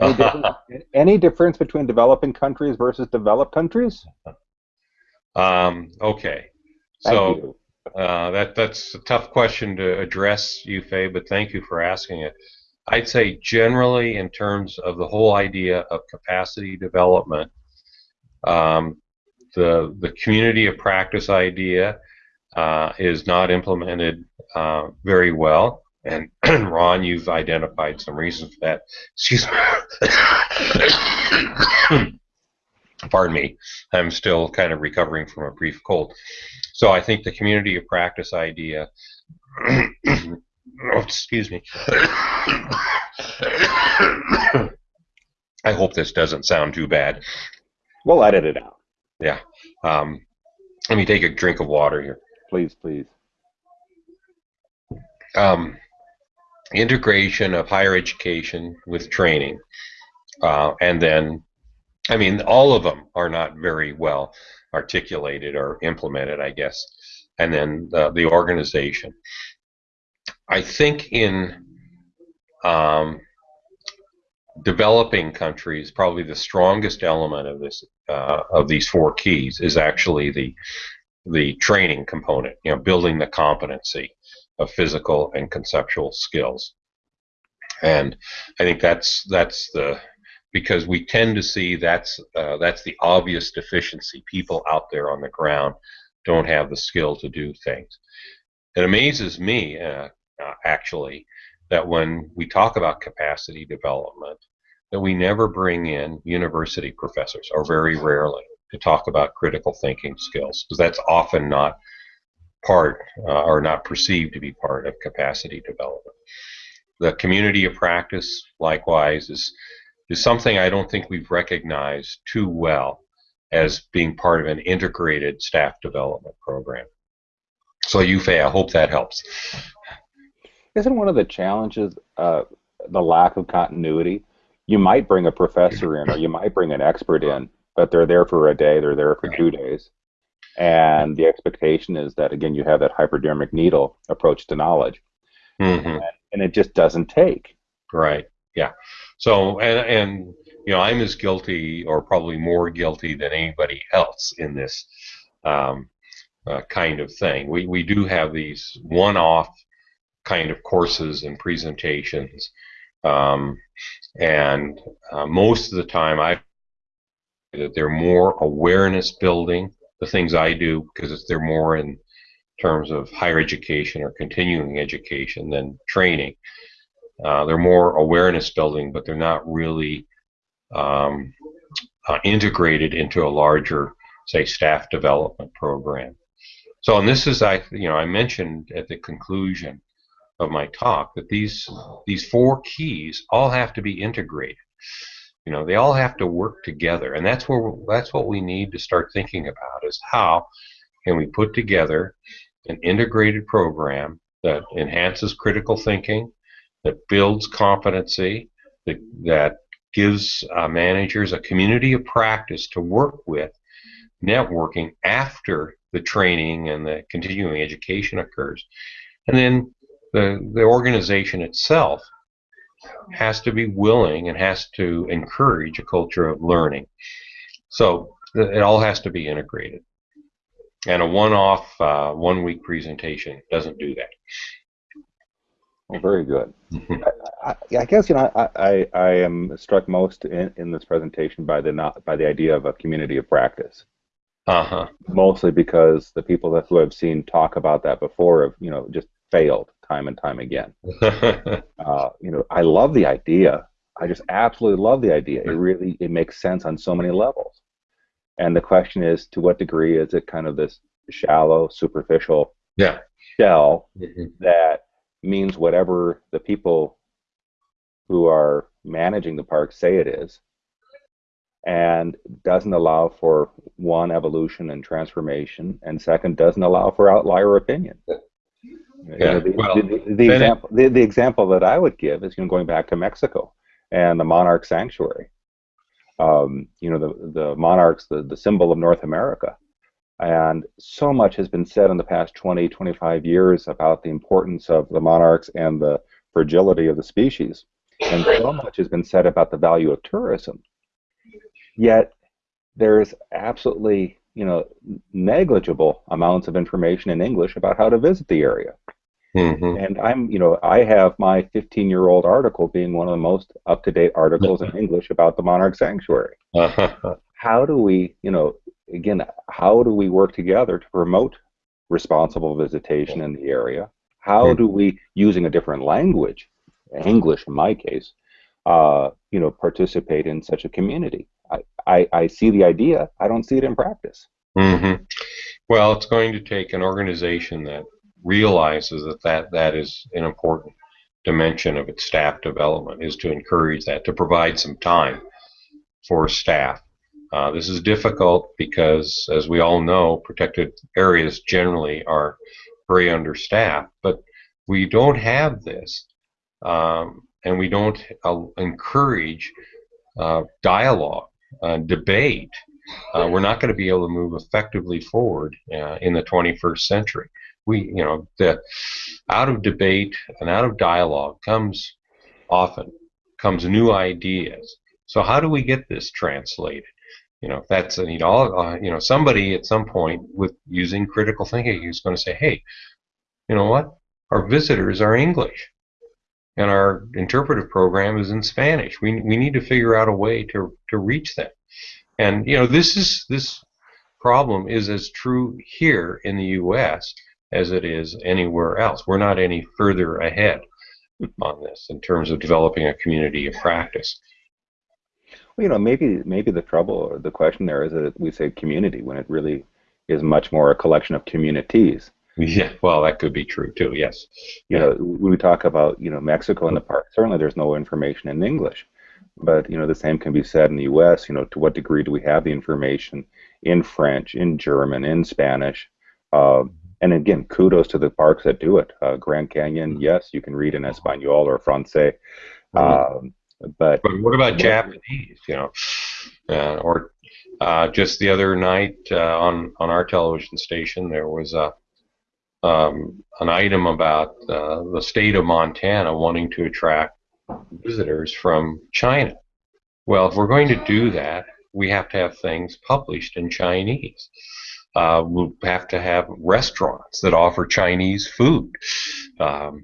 Any, difference, any difference between developing countries versus developed countries? Um, okay. Thank so uh, that that's a tough question to address, Yu-Fai, but thank you for asking it. I'd say generally, in terms of the whole idea of capacity development, um, the the community of practice idea uh, is not implemented uh, very well. And Ron, you've identified some reasons for that. Excuse me. Pardon me. I'm still kind of recovering from a brief cold. So I think the community of practice idea Oh, excuse me. I hope this doesn't sound too bad. We'll edit it out. Yeah. Um, let me take a drink of water here. Please, please. Um, integration of higher education with training, uh, and then I mean, all of them are not very well articulated or implemented, I guess. And then the, the organization. I think in um, developing countries, probably the strongest element of this uh, of these four keys is actually the the training component. You know, building the competency of physical and conceptual skills. And I think that's that's the because we tend to see that's uh, that's the obvious deficiency. People out there on the ground don't have the skill to do things. It amazes me, uh, uh, actually, that when we talk about capacity development, that we never bring in university professors, or very rarely, to talk about critical thinking skills, because that's often not part uh, or not perceived to be part of capacity development. The community of practice, likewise, is is something I don't think we've recognized too well as being part of an integrated staff development program. So, Yu-Fai, I hope that helps. Isn't one of the challenges uh, the lack of continuity? You might bring a professor in, or you might bring an expert in, but they're there for a day, they're there for two days, and the expectation is that again you have that hypodermic needle approach to knowledge, mm-hmm. and, and it just doesn't take. Right. Yeah. So and and you know I'm as guilty or probably more guilty than anybody else in this um, uh, kind of thing. We we do have these one-off kind of courses and presentations, um, and uh, most of the time I that they're more awareness building the things I do because they're more in terms of higher education or continuing education than training. Uh, they're more awareness building, but they're not really um, uh, integrated into a larger, say, staff development program. So, and this is, I, you know, I mentioned at the conclusion of my talk that these these four keys all have to be integrated. You know, they all have to work together, and that's where that's what we need to start thinking about: is how can we put together an integrated program that enhances critical thinking, that builds competency, that, that gives uh, managers a community of practice to work with, networking after the training and the continuing education occurs. And then the, the organization itself has to be willing and has to encourage a culture of learning. So it all has to be integrated. And a one-off, uh, one-week presentation doesn't do that. Well, very good. Mm-hmm. I, I, I, guess you know I, I, I am struck most in, in this presentation by the not, by the idea of a community of practice. Uh-huh. Mostly because the people that who I've seen talk about that before have you know just failed time and time again. uh, you know, I love the idea. I just absolutely love the idea. It really it makes sense on so many levels. And the question is, to what degree is it kind of this shallow, superficial yeah. shell mm-hmm. that means whatever the people who are managing the park say it is, and doesn't allow for one evolution and transformation, and second doesn't allow for outlier opinion. Yeah, you know, the, well, the, the example the, the example that I would give is you know going back to Mexico and the monarch sanctuary. Um, you know the the monarchs, the, the symbol of North America, and so much has been said in the past 20, 25 years about the importance of the monarchs and the fragility of the species, and so much has been said about the value of tourism. Yet there is absolutely you know negligible amounts of information in English about how to visit the area. Mm-hmm. And I'm, you know, I have my 15 year old article being one of the most up to date articles in English about the monarch sanctuary. Uh-huh. How do we, you know, again, how do we work together to promote responsible visitation in the area? How mm-hmm. do we, using a different language, English in my case, uh, you know, participate in such a community? I, I, I see the idea, I don't see it in practice. Mm-hmm. Well, it's going to take an organization that realizes that, that that is an important dimension of its staff development is to encourage that, to provide some time for staff. Uh, this is difficult because, as we all know, protected areas generally are very understaffed, but we don't have this, um, and we don't uh, encourage uh, dialogue uh, debate, uh, we're not going to be able to move effectively forward uh, in the 21st century. We, you know, the out of debate and out of dialogue comes often comes new ideas. So how do we get this translated? You know, that's you know, uh, you know, somebody at some point with using critical thinking is going to say, hey, you know what? Our visitors are English and our interpretive program is in Spanish. We, we need to figure out a way to, to reach them. And you know, this is this problem is as true here in the U.S. as it is anywhere else. We're not any further ahead on this in terms of developing a community of practice. Well, you know, maybe maybe the trouble or the question there is that we say community when it really is much more a collection of communities. Yeah, well, that could be true too. Yes. You know, when we talk about you know Mexico and the park, certainly there's no information in English, but you know the same can be said in the U.S. You know, to what degree do we have the information in French, in German, in Spanish? Uh, and again, kudos to the parks that do it. Uh, Grand Canyon, mm-hmm. yes, you can read in Espanol or Francais, mm-hmm. um, but but what about Japanese? You know, uh, or uh, just the other night uh, on on our television station there was a um, an item about uh, the state of Montana wanting to attract visitors from China. Well, if we're going to do that, we have to have things published in Chinese. Uh, we'll have to have restaurants that offer Chinese food. Um,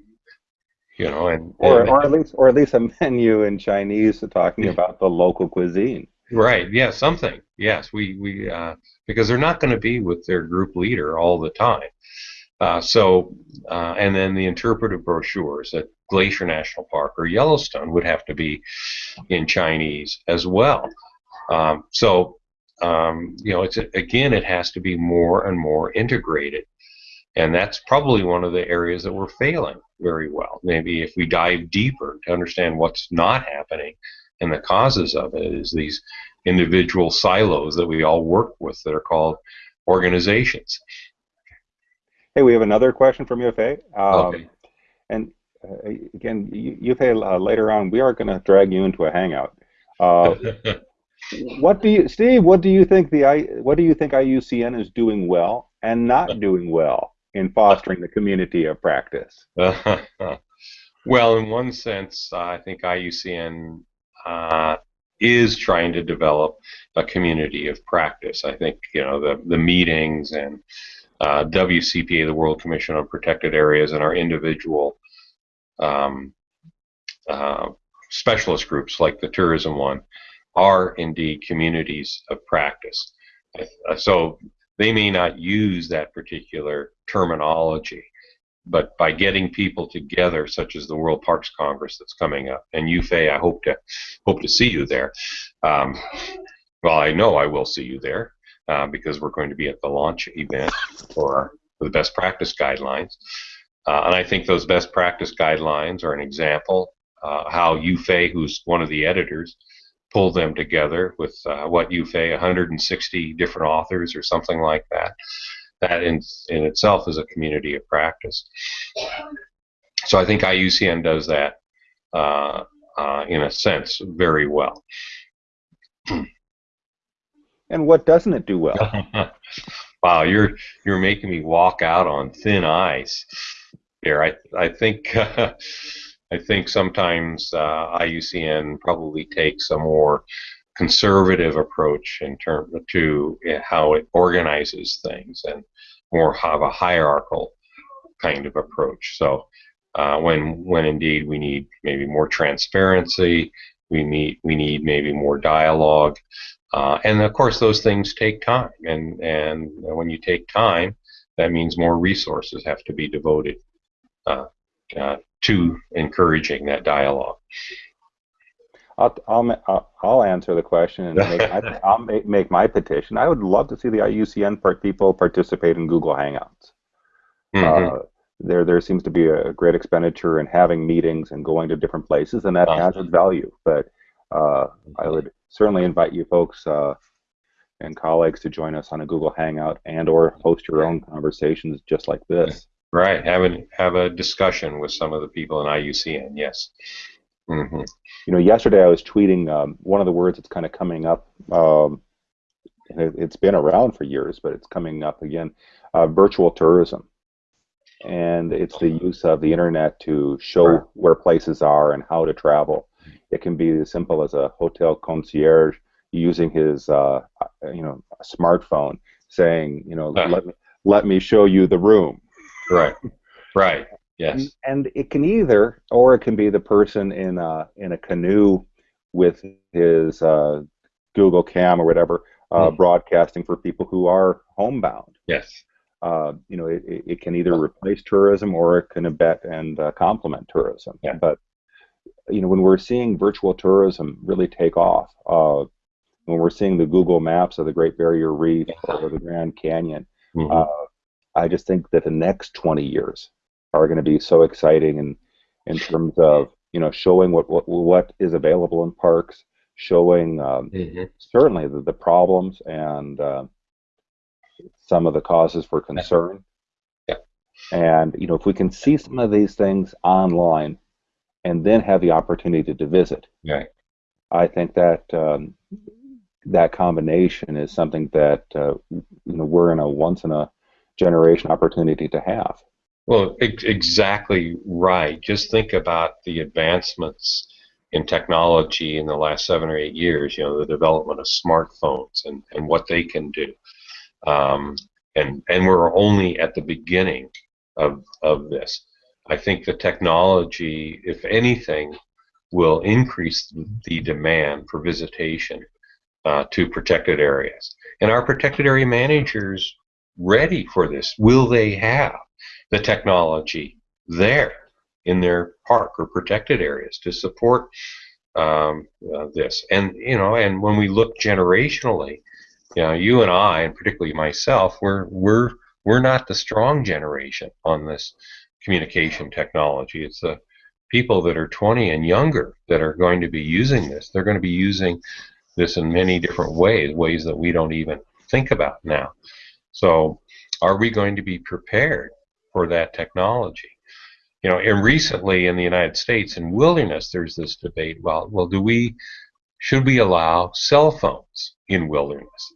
you know, and, or, or at least or at least a menu in Chinese talking about the local cuisine. Right. Yeah. Something. Yes. We we uh, because they're not going to be with their group leader all the time. Uh, so, uh, and then the interpretive brochures at Glacier National Park or Yellowstone would have to be in Chinese as well. Um, so, um, you know, it's again, it has to be more and more integrated, and that's probably one of the areas that we're failing very well. Maybe if we dive deeper to understand what's not happening and the causes of it, is these individual silos that we all work with that are called organizations. Hey, we have another question from Yu-Fai. Um, okay. And uh, again, Yu-Fai uh, later on, we are going to drag you into a hangout. Uh, what do you, Steve? What do you think the I, what do you think IUCN is doing well and not doing well in fostering the community of practice? well, in one sense, I think IUCN uh, is trying to develop a community of practice. I think you know the the meetings and uh, WCPA, the World Commission on Protected Areas, and our individual um, uh, specialist groups, like the tourism one, are indeed communities of practice. Uh, so they may not use that particular terminology, but by getting people together, such as the World Parks Congress that's coming up, and Yu-Fai, I hope to hope to see you there. Um, well, I know I will see you there uh, because we're going to be at the launch event for, the best practice guidelines. Uh, and I think those best practice guidelines are an example uh, how Yu-Fai, who's one of the editors, pulled them together with uh, what Yu-Fai, 160 different authors or something like that. That in, in itself is a community of practice. So I think IUCN does that uh, uh, in a sense very well. and what doesn't it do well? wow, you're you're making me walk out on thin ice here. I I think uh, I think sometimes uh, IUCN probably takes a more conservative approach in terms to how it organizes things and more have a hierarchical kind of approach. So uh, when when indeed we need maybe more transparency, we need we need maybe more dialogue. Uh, and of course, those things take time, and and when you take time, that means more resources have to be devoted uh, uh, to encouraging that dialogue. I'll, I'll, I'll answer the question and make my, I'll make, make my petition. I would love to see the IUCN part people participate in Google Hangouts. Mm-hmm. Uh, there, there seems to be a great expenditure in having meetings and going to different places, and that uh-huh. has its value. But uh, I would certainly invite you folks uh, and colleagues to join us on a Google Hangout and or host your own conversations just like this. Right. Have a have a discussion with some of the people in IUCN. Yes. Mm-hmm. You know, yesterday I was tweeting um, one of the words that's kind of coming up. Um, it, has been around for years, but it's coming up again. Uh, virtual tourism, and it's the use of the internet to show where places are and how to travel. It can be as simple as a hotel concierge using his, uh, you know, smartphone, saying, you know, uh. let me let me show you the room. Right. Right. Yes. And, and, it can either, or it can be the person in a in a canoe with his uh, Google Cam or whatever, uh, mm. broadcasting for people who are homebound. Yes. Uh, you know, it, it can either replace tourism or it can abet and uh, complement tourism. Yeah. But you know, when we're seeing virtual tourism really take off, uh, when we're seeing the Google Maps of the Great Barrier Reef or the Grand Canyon, mm-hmm. uh, I just think that the next 20 years are going to be so exciting in in terms of you know showing what what, what is available in parks, showing um, mm-hmm. certainly the, the problems and uh, some of the causes for concern. Yeah. And you know if we can see some of these things online, and then have the opportunity to visit. Right. I think that um, that combination is something that uh, you know we're in a once in a generation opportunity to have. Well, ex- exactly right. Just think about the advancements in technology in the last seven or eight years. You know, the development of smartphones and, and what they can do. Um, and and we're only at the beginning of of this. I think the technology, if anything, will increase the demand for visitation uh, to protected areas. And are protected area managers ready for this? Will they have the technology there in their park or protected areas to support um, uh, this? And you know, and when we look generationally, you know, you and I, and particularly myself, we're we're we're not the strong generation on this communication technology. It's the people that are 20 and younger that are going to be using this. They're going to be using this in many different ways, ways that we don't even think about now. So, are we going to be prepared for that technology? You know, and recently in the United States in wilderness, there's this debate. Well, well, do we should we allow cell phones in wilderness?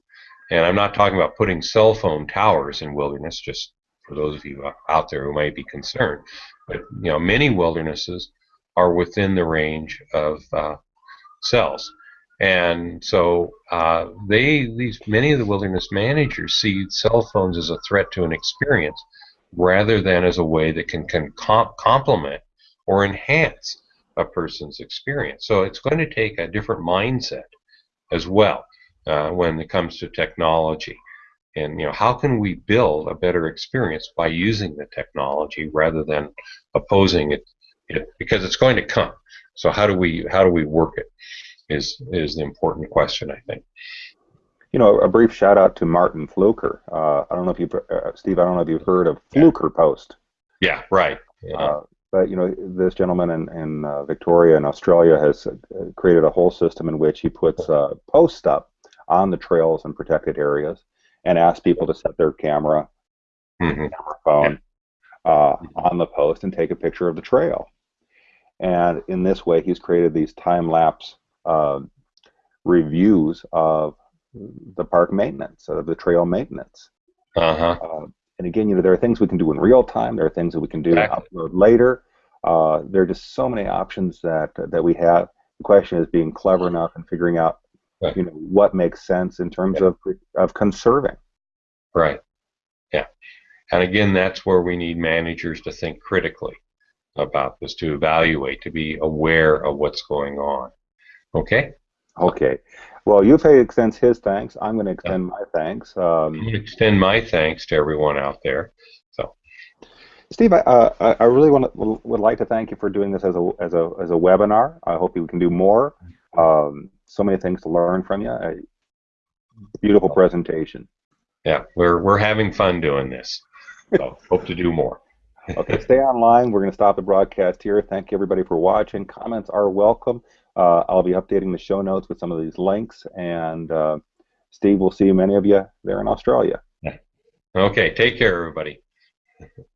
And I'm not talking about putting cell phone towers in wilderness, just for those of you out there who might be concerned. But you know, many wildernesses are within the range of uh, cells, and so uh, they these many of the wilderness managers see cell phones as a threat to an experience rather than as a way that can, can comp- complement or enhance a person's experience. So it's going to take a different mindset as well uh, when it comes to technology and you know how can we build a better experience by using the technology rather than opposing it, it because it's going to come. So how do we how do we work it is is the important question i think. You know a brief shout out to martin fluker. Uh, i don't know if you've uh, steve i don't know if you've heard of fluker post. Yeah right. Yeah. Uh, but you know this gentleman in, in uh, victoria in australia has uh, created a whole system in which he puts uh, posts up on the trails and protected areas and ask people to set their camera, mm-hmm. camera phone uh, on the post and take a picture of the trail. And in this way, he's created these time lapse uh, reviews of the park maintenance, of the trail maintenance. Uh-huh. Uh, and again, you know, there are things we can do in real time. There are things that we can do exactly. upload later. Uh, there are just so many options that that we have. The question is being clever enough and figuring out Right. You know what makes sense in terms yeah. of of conserving. Right. Yeah. And again, that's where we need managers to think critically about this, to evaluate, to be aware of what's going on. Okay. Okay. Well, Yu-Fai extends his thanks. I'm going to extend my thanks. Um, I'm going to extend my thanks to everyone out there. So. Steve, I, uh, I really want to, would like to thank you for doing this as a as a as a webinar. I hope we can do more. Um, so many things to learn from you. A beautiful presentation. Yeah, we're we're having fun doing this. So hope to do more. okay, stay online. We're going to stop the broadcast here. Thank you everybody for watching. Comments are welcome. Uh, I'll be updating the show notes with some of these links, and uh, Steve, we'll see many of you there in Australia. Okay, take care, everybody.